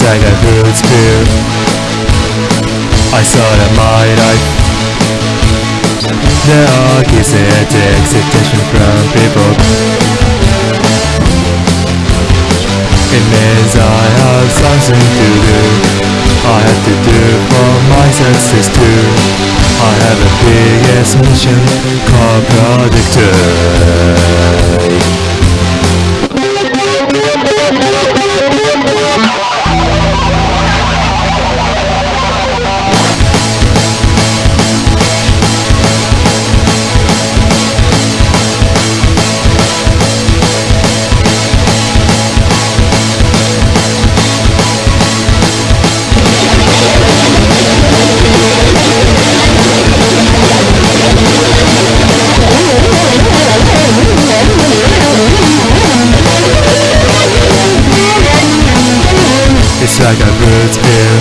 fruits bear I saw that my life. There are gifts and expectation from people. It means I have something to do. I have to do for my success too. I have a biggest mission called Project Like a fruit spear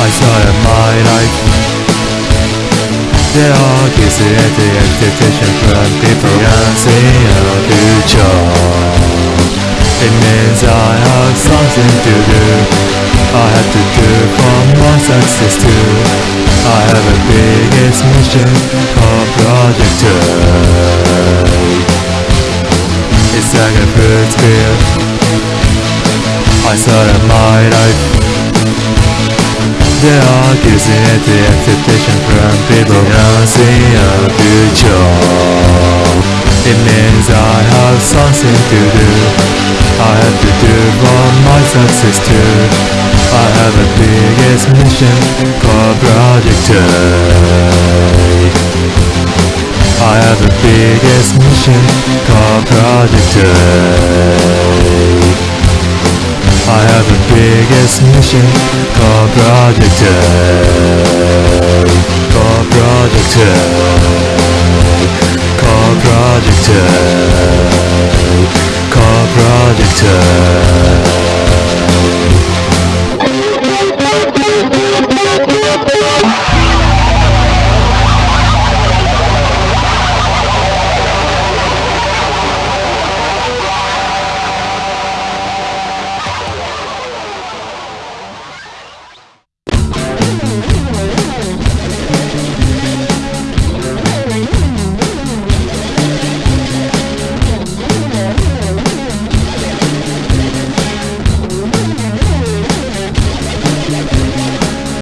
I in my life. There are gifts and the expectation from people can see a future It means I have something to do. I have to do for my success too. I have a biggest mission called Project It's like a fruit spear I in my life There are gifts and the expectation from people see a future. It means I have something to do. I have to do for my success too. I have a biggest mission called Project I have a biggest mission called Project I have the biggest mission called Project uh, A. Called Project uh, A. Called Project A.